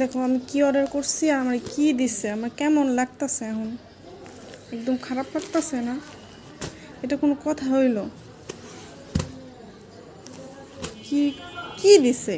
দেখো, আমি কি অর্ডার করছি আর আমার কি দিচ্ছে আমার কেমন লাগতাছে এখন? একদম খারাপ লাগতেছে না? এটা কোনো কথা হইল? কি কি দিছে?